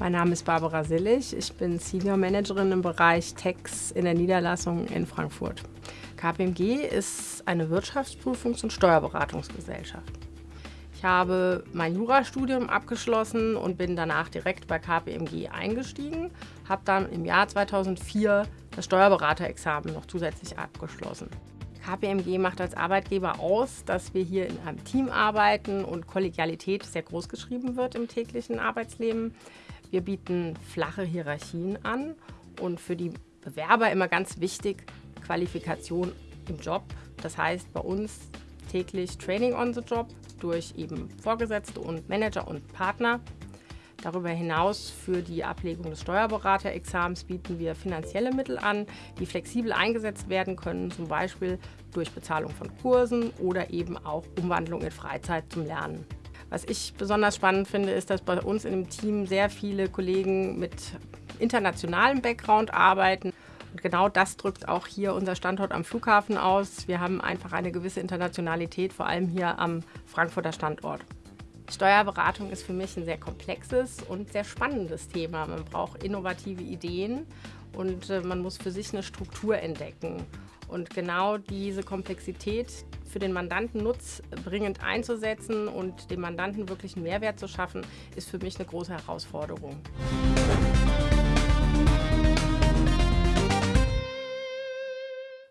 Mein Name ist Barbara Sillig. Ich bin Senior Managerin im Bereich Tax in der Niederlassung in Frankfurt. KPMG ist eine Wirtschaftsprüfungs- und Steuerberatungsgesellschaft. Ich habe mein Jurastudium abgeschlossen und bin danach direkt bei KPMG eingestiegen, habe dann im Jahr 2004 das Steuerberaterexamen noch zusätzlich abgeschlossen. KPMG macht als Arbeitgeber aus, dass wir hier in einem Team arbeiten und Kollegialität sehr groß geschrieben wird im täglichen Arbeitsleben. Wir bieten flache Hierarchien an und für die Bewerber immer ganz wichtig, Qualifikation im Job. Das heißt bei uns täglich Training on the Job durch eben Vorgesetzte und Manager und Partner. Darüber hinaus für die Ablegung des Steuerberaterexamens bieten wir finanzielle Mittel an, die flexibel eingesetzt werden können, zum Beispiel durch Bezahlung von Kursen oder eben auch Umwandlung in Freizeit zum Lernen. Was ich besonders spannend finde, ist, dass bei uns in dem Team sehr viele Kollegen mit internationalem Background arbeiten. Und genau das drückt auch hier unser Standort am Flughafen aus. Wir haben einfach eine gewisse Internationalität, vor allem hier am Frankfurter Standort. Steuerberatung ist für mich ein sehr komplexes und sehr spannendes Thema. Man braucht innovative Ideen und äh, man muss für sich eine Struktur entdecken. Und genau diese Komplexität für den Mandanten nutzbringend einzusetzen und dem Mandanten wirklich einen Mehrwert zu schaffen, ist für mich eine große Herausforderung.